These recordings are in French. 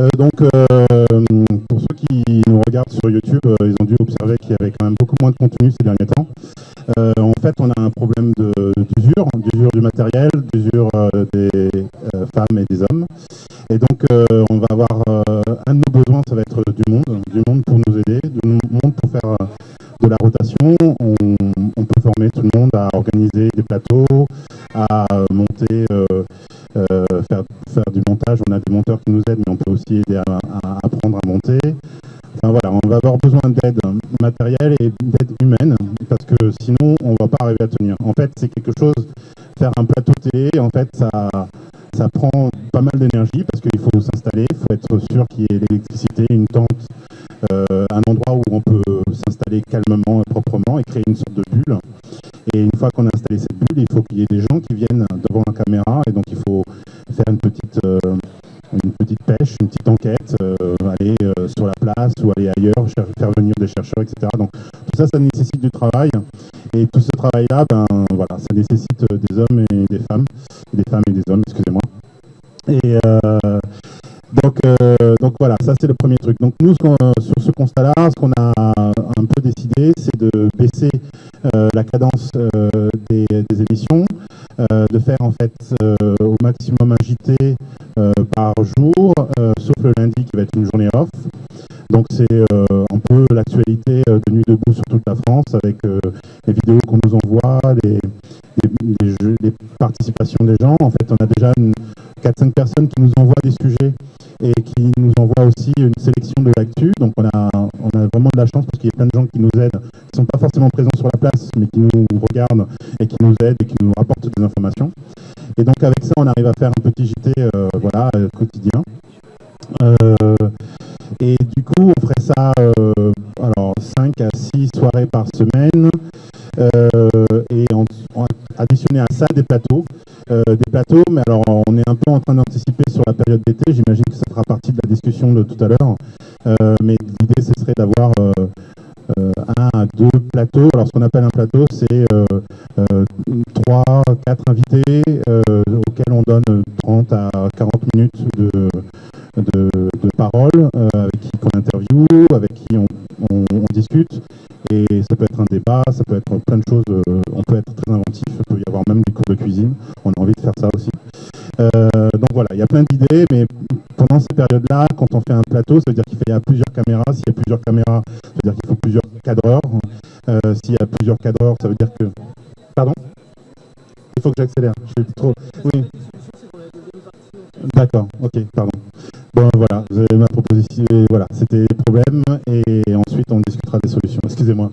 Euh, donc, euh, pour ceux qui nous regardent sur YouTube, euh, ils ont dû observer qu'il y avait quand même beaucoup moins de contenu ces derniers temps. En fait, on a un problème d'usure, d'usure du matériel, d'usure des femmes et des hommes. Et donc, on va avoir un de nos besoins, ça va être du monde, du monde pour nous aider, du monde pour faire de la rotation. On, peut former tout le monde à organiser des plateaux, à monter, faire, du montage. On a des monteurs qui nous aident, mais on peut aussi aider à, apprendre à monter. Enfin voilà, on va avoir besoin d'aide matérielle et d'aide humaine, parce que sinon, on va pas arriver à tenir. En fait, c'est quelque chose, faire un plateau télé, en fait, ça, ça prend pas mal d'énergie, parce qu'il faut s'installer, il faut être sûr qu'il y ait l'électricité, une tente, euh, un endroit où on peut s'installer calmement et proprement et créer une sorte de bulle. Et une fois qu'on a installé cette bulle, il faut qu'il y ait des gens qui viennent devant la caméra, et donc il faut faire une petite... euh, une petite pêche, une petite enquête, euh, aller euh, sur la place ou aller ailleurs, faire venir des chercheurs, etc. Donc tout ça, ça nécessite du travail. Et tout ce travail-là, ben voilà, ça nécessite des hommes et des femmes, des femmes et des hommes, excusez-moi. Et donc, donc voilà, ça c'est le premier truc. Donc nous, sur ce constat-là, ce qu'on a un peu décidé, c'est de baisser la cadence des, des émissions, de faire en fait euh, au maximum un JT euh, par jour, euh, sauf le lundi qui va être une journée off. Donc c'est euh, un peu l'actualité euh, de Nuit debout sur toute la France avec euh, les vidéos qu'on nous envoie, les, participations des gens. En fait, on a déjà une- 4-5 personnes qui nous envoient des sujets et qui nous envoient aussi une sélection de l'actu. Donc on a, on a vraiment de la chance parce qu'il y a plein de gens qui nous aident, qui ne sont pas forcément présents sur la place, mais qui nous regardent et qui nous aident et qui nous rapportent des informations. Et donc avec ça, on arrive à faire un petit JT euh, voilà, euh, quotidien. Euh, et du coup, on ferait ça alors 5 à 6 soirées par semaine. Et on, on a additionné à ça des plateaux. Euh, des plateaux, mais alors on est un peu en train d'anticiper sur la période d'été. J'imagine que ça fera partie de la discussion de tout à l'heure. Euh, mais l'idée, ce serait d'avoir euh, un à deux plateaux. Alors, ce qu'on appelle un plateau, c'est trois, quatre invités auxquels on donne 30 à 40 minutes de, de, parole, avec qui qu'on interview, avec qui on, on- on discute. Et ça peut être un débat, ça peut être plein de choses. euh, on peut être très inventif, il peut y avoir même des cours de cuisine. On a envie de faire ça aussi. Euh, donc voilà, il y a plein d'idées, mais pendant ces périodes-là, quand on fait un plateau, ça veut dire qu'il y a plusieurs caméras. S'il y a plusieurs caméras, ça veut dire qu'il faut plusieurs cadreurs. Euh, S'il y a plusieurs cadreurs, ça veut dire que... Pardon? Il faut que j'accélère. Je suis trop... Oui. D'accord, ok, pardon. Bon, voilà, vous avez ma proposition. Voilà, c'était les problèmes et ensuite on discutera des solutions. Excusez-moi.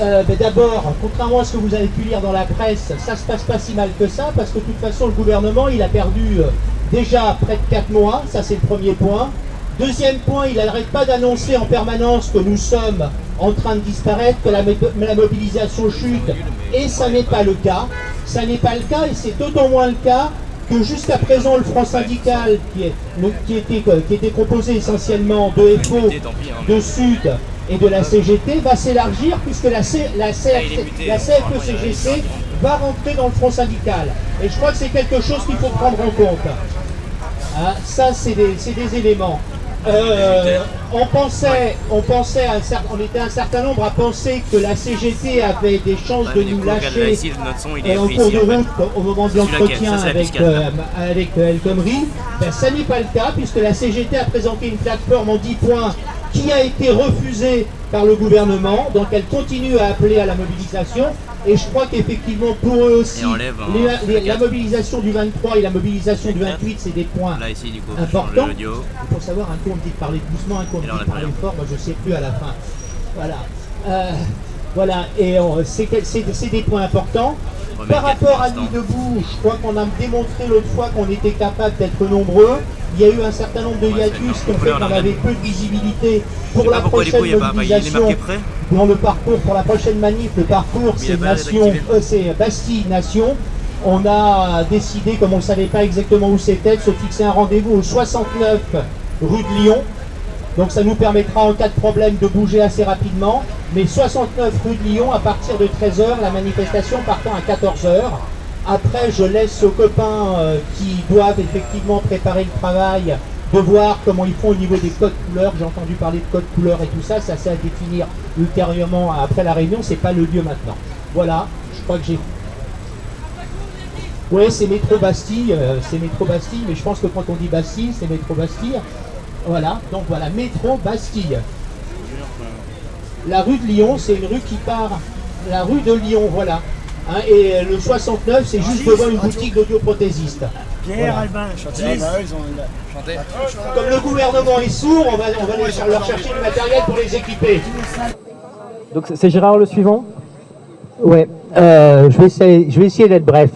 Euh, ben D'abord, contrairement à ce que vous avez pu lire dans la presse, ça se passe pas si mal que ça, parce que de toute façon, le gouvernement, il a perdu euh, déjà près de 4 mois, ça c'est le premier point. Deuxième point, il n'arrête pas d'annoncer en permanence que nous sommes en train de disparaître, que la, la mobilisation chute, et ça n'est pas le cas. Ça n'est pas le cas, et c'est d'autant moins le cas que jusqu'à présent, le Front syndical, qui, est, le- qui, était, qui était composé essentiellement de FO, de Sud et de la CGT, va s'élargir puisque la, C, la, CFC la CFE-CGC va rentrer dans le Front syndical. Et je crois que c'est quelque chose qu'il faut prendre en compte. Hein, ça, c'est des, c'est des éléments. Euh, on pensait, on pensait, un cer- on était un certain nombre à penser que la CGT avait des chances de nous lâcher euh, en cours de route au moment de l'entretien avec, euh, avec euh, El Khomri. Ben, ça n'est pas le cas puisque la CGT a présenté une plateforme en 10 points qui a été refusée par le gouvernement. Donc elle continue à appeler à la mobilisation. Et je crois qu'effectivement pour eux aussi, enlève, hein, les- les- le la mobilisation du 23 et la mobilisation du 28, c'est des points Là, ici, du coup, on change importants. faut savoir, un coup on me dit de parler doucement, un coup on me dit de parler fort, moi je sais plus à la fin. Voilà. Euh, voilà, et on- c'est des points importants. Par rapport à pour Nuit debout, je crois qu'on a démontré l'autre fois qu'on était capable d'être nombreux. Il y a eu un certain nombre de Ouais, hiatus qui ont fait On qu'on avait peu de visibilité pour la prochaine coup, mobilisation. Dans le parcours pour la prochaine manif, le parcours c'est Nation, euh, c'est Bastille Nation. On a décidé, comme on ne savait pas exactement où c'était, de se fixer un rendez-vous au 69 rue de Lyon. Donc ça nous permettra en cas de problème de bouger assez rapidement. Mais 69 rue de Lyon à partir de 13h, la manifestation partant à 14h. Après, je laisse aux copains euh, qui doivent effectivement préparer le travail de voir comment ils font au niveau des codes couleurs. J'ai entendu parler de codes couleurs et tout ça, ça c'est à définir ultérieurement après la réunion, c'est pas le lieu maintenant. Voilà, je crois que j'ai... Oui, c'est métro Bastille, euh, c'est métro Bastille, mais je pense que quand on dit Bastille, c'est métro Bastille. Voilà, donc voilà, métro Bastille. La rue de Lyon, c'est une rue qui part, la rue de Lyon, voilà. Hein, et le 69, c'est juste devant une boutique d'audioprothésiste. Pierre Albin, Comme le gouvernement est sourd, on va, on va aller leur chercher du matériel pour les équiper. Donc c'est Gérard le suivant? Ouais, euh, je vais essayer, je vais essayer d'être bref.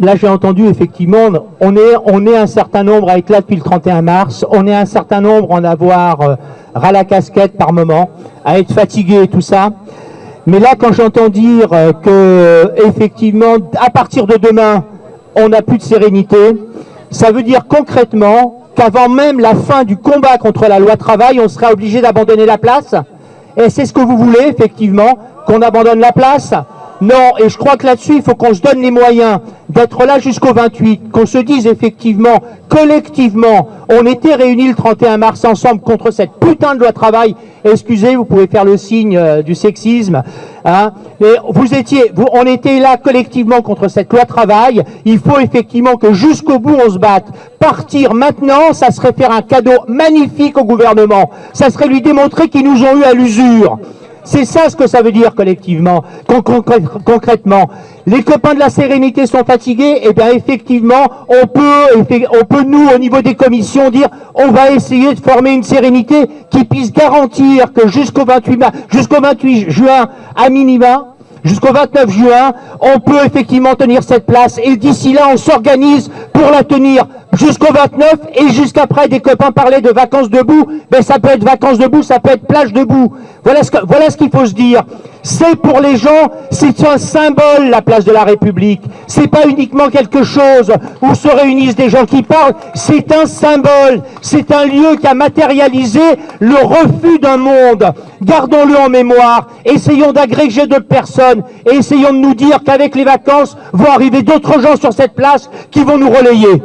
Là, j'ai entendu effectivement, on est, on est un certain nombre à être là depuis le 31 mars, on est un certain nombre à en avoir euh, ras la casquette par moment, à être fatigué et tout ça. Mais là, quand j'entends dire euh, que, effectivement, à partir de demain, on n'a plus de sérénité, ça veut dire concrètement qu'avant même la fin du combat contre la loi travail, on sera obligé d'abandonner la place. Et c'est ce que vous voulez, effectivement, qu'on abandonne la place non, et je crois que là-dessus, il faut qu'on se donne les moyens d'être là jusqu'au 28, qu'on se dise effectivement, collectivement, on était réunis le 31 mars ensemble contre cette putain de loi travail. Excusez, vous pouvez faire le signe euh, du sexisme. Hein, mais vous étiez, vous, on était là collectivement contre cette loi travail. Il faut effectivement que jusqu'au bout on se batte. Partir maintenant, ça serait faire un cadeau magnifique au gouvernement. Ça serait lui démontrer qu'ils nous ont eu à l'usure. C'est ça ce que ça veut dire collectivement, concrètement. Les copains de la sérénité sont fatigués, et eh bien effectivement, on peut, on peut nous, au niveau des commissions, dire on va essayer de former une sérénité qui puisse garantir que jusqu'au 28, jusqu'au 28 juin, à minima, jusqu'au 29 juin, on peut effectivement tenir cette place. Et d'ici là, on s'organise pour la tenir jusqu'au 29 et jusqu'après. Des copains parlaient de vacances debout. Ben, ça peut être vacances debout, ça peut être plage debout. Voilà ce voilà qu'il faut se dire. C'est pour les gens, c'est un symbole, la place de la République. C'est pas uniquement quelque chose où se réunissent des gens qui parlent. C'est un symbole. C'est un lieu qui a matérialisé le refus d'un monde. Gardons-le en mémoire. Essayons d'agréger d'autres personnes et essayons de nous dire qu'avec les vacances vont arriver d'autres gens sur cette place qui vont nous relayer.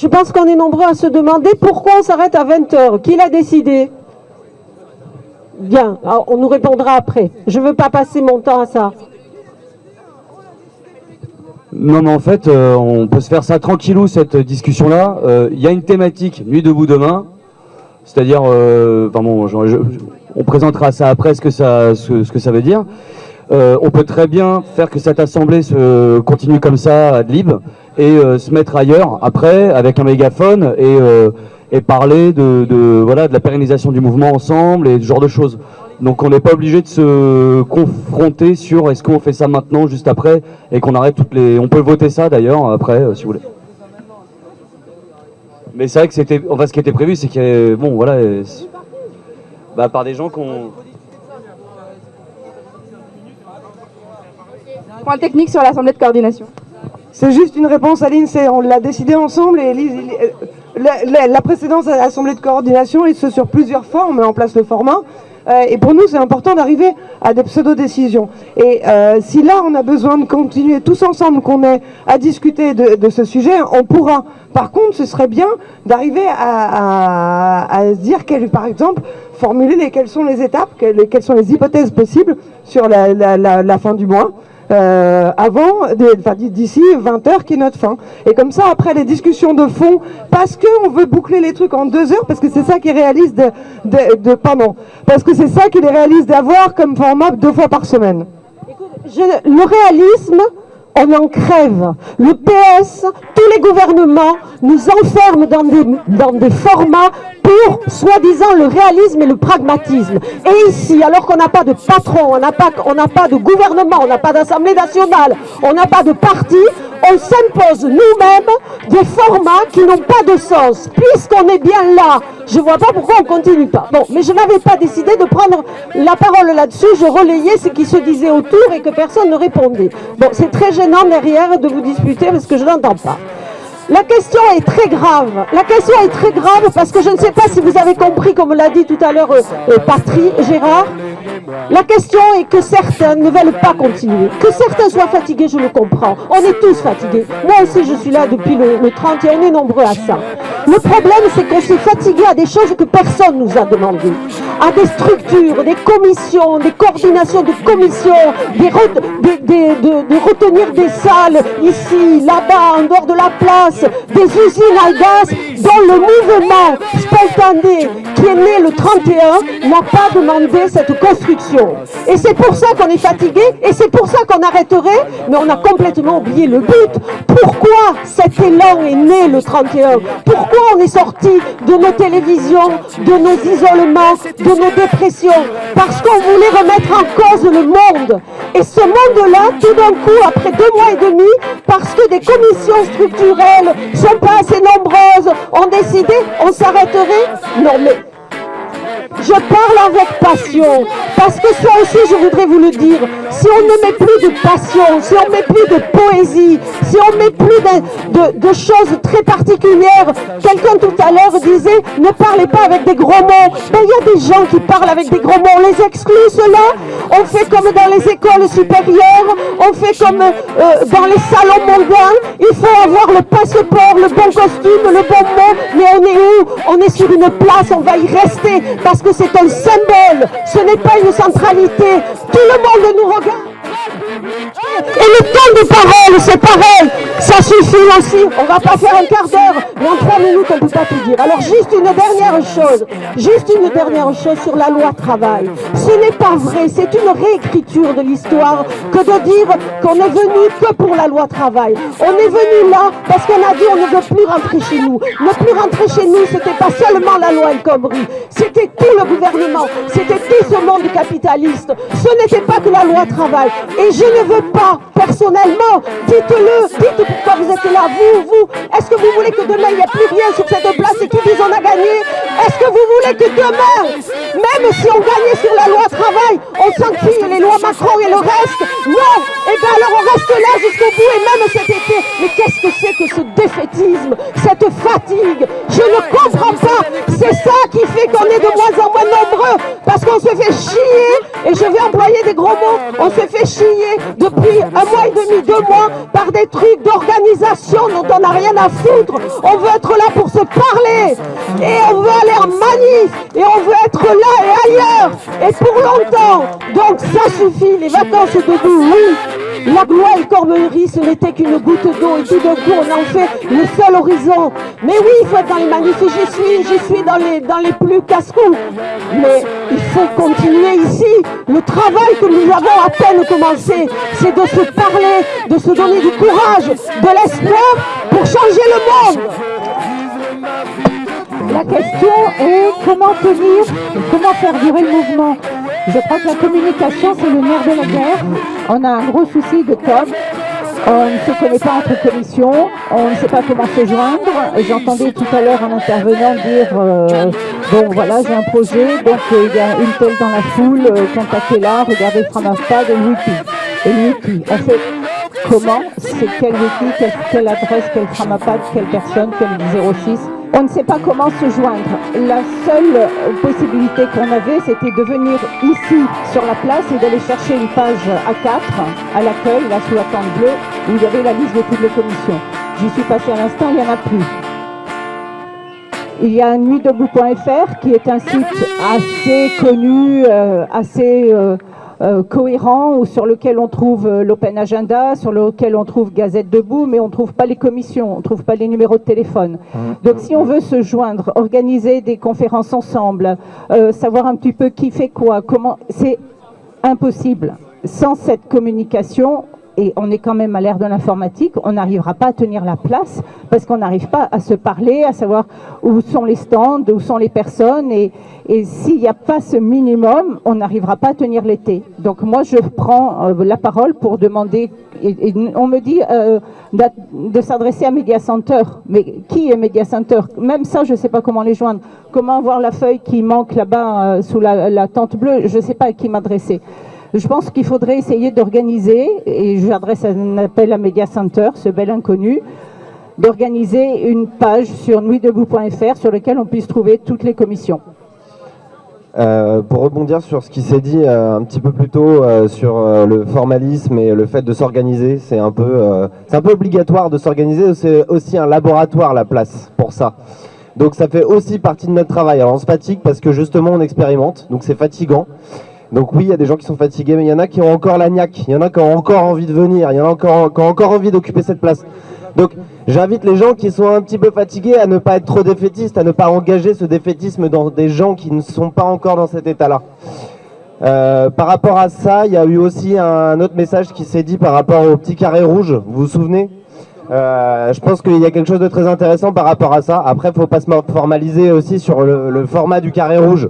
Je pense qu'on est nombreux à se demander pourquoi on s'arrête à 20h. Qui l'a décidé? Bien, on nous répondra après. Je ne veux pas passer mon temps à ça. Non, mais en fait, euh, on peut se faire ça tranquillou, cette discussion-là. Euh, il y a une thématique, Nuit debout demain. C'est-à-dire, euh, bon, on présentera ça après, ce que ça, ce, que ça veut dire. on peut très bien faire que cette assemblée se continue comme ça, à libre et euh, se mettre ailleurs après avec un mégaphone et, euh, parler de, de, voilà, de la pérennisation du mouvement ensemble et ce genre de choses. Donc on n'est pas obligé de se confronter sur est-ce qu'on fait ça maintenant, juste après, et qu'on arrête toutes les... On peut voter ça d'ailleurs après, euh, si vous voulez. Mais c'est vrai que c'était... Enfin, ce qui était prévu, c'est qu'il y avait... Bon, voilà... Bah, par des gens qu'on... Point technique sur l'Assemblée de coordination. C'est juste une réponse à l'INSEE. On l'a décidé ensemble et la, précédente assemblée de coordination est sur plusieurs fois. On met en place le format. Euh, et pour nous, c'est important d'arriver à des pseudo-décisions. Et euh, si là, on a besoin de continuer tous ensemble, qu'on ait à discuter de, ce sujet, on pourra. Par contre, ce serait bien d'arriver à, se dire, par exemple, formuler les, quelles sont les étapes, quelles, sont les hypothèses possibles sur la fin du mois. Euh, avant, d'ici 20h qui est notre fin. Et comme ça, après les discussions de fond, parce qu'on veut boucler les trucs en deux heures, parce que c'est ça qui réalise de, de, de, pardon, parce que c'est ça qui les réalise d'avoir comme format deux fois par semaine. je, le réalisme, on en crève. Le PS, tous les gouvernements nous enferment dans des, formats pour, soi-disant, le réalisme et le pragmatisme. Et ici, alors qu'on n'a pas de patron, on n'a pas, pas de gouvernement, on n'a pas d'Assemblée nationale, on n'a pas de parti, on s'impose nous-mêmes des formats qui n'ont pas de sens. Puisqu'on est bien là, je ne vois pas pourquoi on ne continue pas. Bon, mais je n'avais pas décidé de prendre la parole là-dessus, je relayais ce qui se disait autour et que personne ne répondait. Bon, c'est très gênant derrière de vous disputer parce que je n'entends pas. La question est très grave. La question est très grave parce que je ne sais pas si vous avez compris, comme l'a dit tout à l'heure euh, euh, Patry, Gérard. La question est que certains ne veulent pas continuer. Que certains soient fatigués, je le comprends. On est tous fatigués. Moi aussi, je suis là depuis le, le 30 et on est nombreux à ça. Le problème, c'est qu'on s'est fatigué à des choses que personne nous a demandé. À des structures, des commissions, des coordinations de commissions, des de retenir des salles ici, là-bas, en dehors de la place, des usines à gaz dont le mouvement spontané qui est né le 31 n'a pas demandé cette construction. Et c'est pour ça qu'on est fatigué et c'est pour ça qu'on arrêterait, mais on a complètement oublié le but. Pourquoi cet élan est né le 31 Pourquoi on est sorti de nos télévisions, de nos isolements, de nos dépressions Parce qu'on voulait remettre en cause le monde. Et ce monde-là, tout d'un coup, après deux mois et demi, parce que des commissions structurelles sont pas assez nombreuses, ont décidé, on s'arrêterait Non mais je parle avec passion, parce que ça aussi je voudrais vous le dire, si on ne met plus de passion, si on met plus de poésie, si on met plus de, de- de choses très particulières, quelqu'un tout à l'heure disait ne parlez pas avec des gros mots, ben il y a des gens qui parlent avec des gros mots, on les exclut cela, on fait comme dans les écoles supérieures, on fait comme euh, dans les salons mondains, il faut avoir le passeport, le bon costume, le bon mot, mais on est où? On est sur une place, on va y rester, parce que c'est un symbole, ce n'est pas une centralité, tout le monde nous regarde. Et le temps de parole, c'est pareil. Ça suffit aussi. On va pas faire un quart d'heure, mais en trois minutes, on ne peut pas tout dire. Alors juste une dernière chose, juste une dernière chose sur la loi travail. Ce n'est pas vrai, c'est une réécriture de l'histoire que de dire qu'on est venu que pour la loi travail. On est venu là parce qu'on a dit on ne veut plus rentrer chez nous. Ne plus rentrer chez nous, c'était pas seulement la loi El Khomri, c'était tout le gouvernement, c'était tout ce monde capitaliste. Ce n'était pas que la loi travail. Et je ne veux pas, personnellement, dites-le, dites pourquoi vous êtes là, vous, vous? Est-ce que vous voulez que demain il n'y ait plus rien sur cette place et qu'ils disent on a gagné? Est-ce que vous voulez que demain, même si on gagnait sur la loi travail, on sanctionne les lois Macron et le reste? Non Eh bien alors on reste là jusqu'au bout et même cet été. Mais qu'est-ce que c'est que ce défaitisme, cette fatigue? Je ne comprends pas. C'est ça qui fait qu'on est de moins en moins nombreux parce qu'on se fait chier, et je vais employer des gros mots, on se fait chier depuis un mois et demi, deux mois, par des trucs d'organisation dont on n'a rien à foutre. On veut être là pour se parler, et on veut aller en manif, et on veut être là et ailleurs, et pour longtemps. Donc ça suffit, les vacances debout, oui. La gloire et Cormeillerie, ce n'était qu'une goutte d'eau, et tout d'un coup, on en fait le seul horizon. Mais oui, il faut être dans les manifs, et j'y suis, j'y suis dans les, dans les plus casse-cou. Mais il faut continuer ici. Le travail que nous avons à peine commencé, c'est de se parler, de se donner du courage, de l'espoir pour changer le monde. La question est comment tenir, comment faire durer le mouvement. Je crois que la communication, c'est le nerf de la guerre. On a un gros souci de com. On ne se connaît pas entre commissions, on ne sait pas comment se joindre. J'entendais tout à l'heure un intervenant dire euh, bon voilà j'ai un projet, donc euh, il y a une telle dans la foule, euh, contactez-la, regardez Framapad et le wiki. Et le wiki, on fait comment, c'est quel wiki, quelle, quelle adresse, quel Framapad, quelle personne, quel 06 on ne sait pas comment se joindre. La seule possibilité qu'on avait, c'était de venir ici sur la place et d'aller chercher une page A4 à l'accueil, là sous la tente bleue, où il y avait la liste de toutes les commissions. J'y suis passé à l'instant, il n'y en a plus. Il y a nuitdebout.fr qui est un site assez connu, euh, assez euh, euh, cohérent, ou sur lequel on trouve euh, l'Open Agenda, sur lequel on trouve Gazette Debout, mais on ne trouve pas les commissions, on ne trouve pas les numéros de téléphone. Donc si on veut se joindre, organiser des conférences ensemble, euh, savoir un petit peu qui fait quoi, comment, c'est impossible. Sans cette communication, et on est quand même à l'ère de l'informatique, on n'arrivera pas à tenir la place parce qu'on n'arrive pas à se parler, à savoir où sont les stands, où sont les personnes. Et, s'il n'y a pas ce minimum, on n'arrivera pas à tenir l'été. Donc moi, je prends euh, la parole pour demander, on me dit euh, de s'adresser à Media Center. Mais qui est Media Center? Même ça, je ne sais pas comment les joindre. Comment avoir la feuille qui manque là-bas euh, sous la tente bleue? Je ne sais pas à qui m'adresser. Je pense qu'il faudrait essayer d'organiser, et j'adresse un appel à Media Center, ce bel inconnu, d'organiser une page sur nuitdebout.fr sur laquelle on puisse trouver toutes les commissions. Euh, pour rebondir sur ce qui s'est dit euh, un petit peu plus tôt euh, sur le formalisme et le fait de s'organiser, c'est un peu, c'est un peu obligatoire de s'organiser. C'est aussi un laboratoire la place pour ça. Donc ça fait aussi partie de notre travail. Alors on se fatigue parce que justement on expérimente, donc c'est fatigant. Donc oui, il y a des gens qui sont fatigués, mais il y en a qui ont encore la niaque, il y en a qui ont encore envie de venir, il y en a encore, envie d'occuper cette place. Donc j'invite les gens qui sont un petit peu fatigués à ne pas être trop défaitistes, à ne pas engager ce défaitisme dans des gens qui ne sont pas encore dans cet état-là. Euh, par rapport à ça, il y a eu aussi un autre message qui s'est dit par rapport au petit carré rouge, vous vous souvenez? Euh, je pense qu'il y a quelque chose de très intéressant par rapport à ça. Après, faut pas se formaliser aussi sur le format du carré rouge.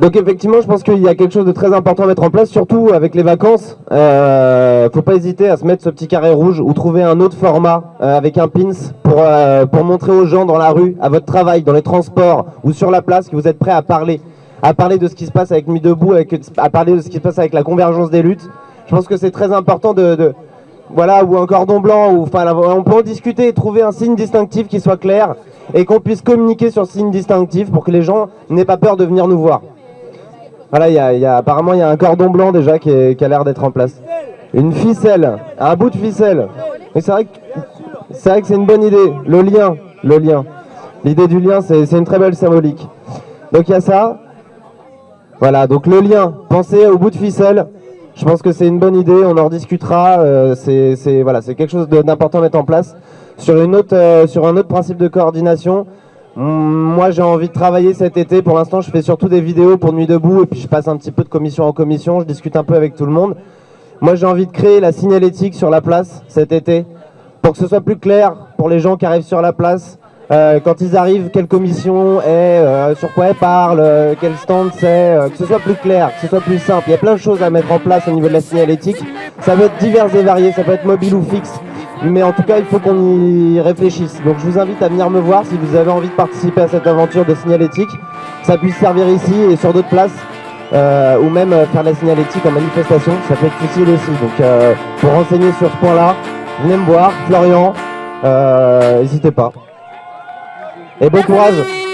Donc effectivement, je pense qu'il y a quelque chose de très important à mettre en place, surtout avec les vacances. Euh, faut pas hésiter à se mettre ce petit carré rouge ou trouver un autre format euh, avec un pins pour, euh, pour montrer aux gens dans la rue, à votre travail, dans les transports ou sur la place que vous êtes prêts à parler. À parler de ce qui se passe avec Nuit Debout, à parler de ce qui se passe avec la convergence des luttes. Je pense que c'est très important de, voilà, ou un cordon blanc, ou enfin, on peut en discuter et trouver un signe distinctif qui soit clair et qu'on puisse communiquer sur ce signe distinctif pour que les gens n'aient pas peur de venir nous voir. Voilà, y a, apparemment il y a un cordon blanc déjà qui, a l'air d'être en place. Une ficelle, un bout de ficelle. Mais c'est vrai que c'est vrai que c'est une bonne idée. Le lien, le lien. L'idée du lien, c'est une très belle symbolique. Donc il y a ça. Voilà, donc le lien. Pensez au bout de ficelle. Je pense que c'est une bonne idée. On en rediscutera. Euh, c'est voilà, quelque chose d'important à mettre en place. Sur une autre, euh, sur un autre principe de coordination. Moi, j'ai envie de travailler cet été. Pour l'instant, je fais surtout des vidéos pour Nuit Debout et puis je passe un petit peu de commission en commission. Je discute un peu avec tout le monde. Moi, j'ai envie de créer la signalétique sur la place cet été pour que ce soit plus clair pour les gens qui arrivent sur la place. Euh, quand ils arrivent, quelle commission est, euh, sur quoi elle parle, euh, quel stand c'est, que ce soit plus clair, que ce soit plus simple. Il y a plein de choses à mettre en place au niveau de la signalétique. Ça peut être divers et varié, ça peut être mobile ou fixe. Mais en tout cas, il faut qu'on y réfléchisse. Donc je vous invite à venir me voir si vous avez envie de participer à cette aventure de signalétique. Ça puisse servir ici et sur d'autres places. Euh, ou même euh, faire la signalétique en manifestation, ça peut être utile aussi. Donc euh, pour renseigner sur ce point-là, venez me voir, Florian, n'hésitez pas. Et bon courage